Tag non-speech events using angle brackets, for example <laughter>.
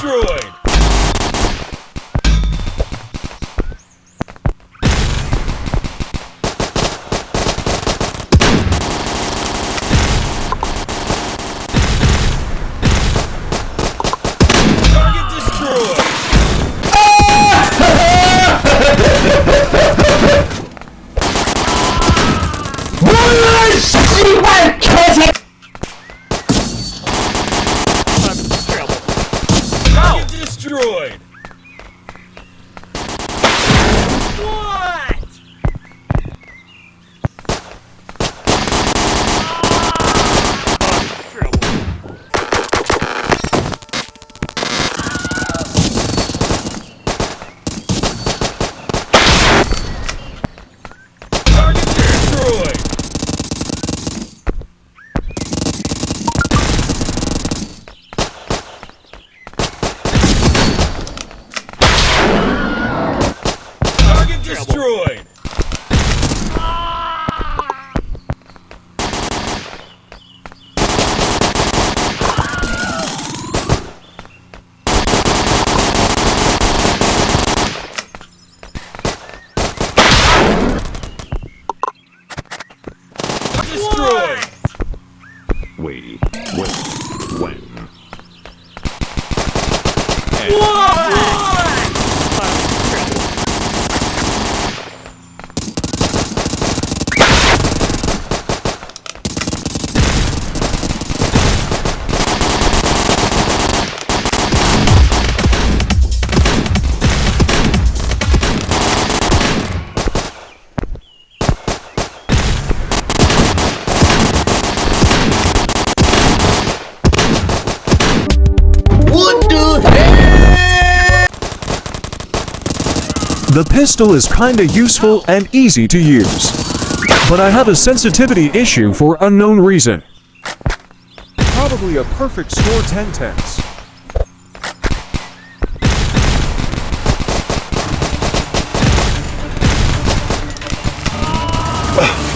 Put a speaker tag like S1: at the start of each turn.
S1: destroyed! Exactly when. when.
S2: The pistol is kinda useful and easy to use. But I have a sensitivity issue for unknown reason. Probably a perfect score 10 tenths.
S3: Ugh. <laughs>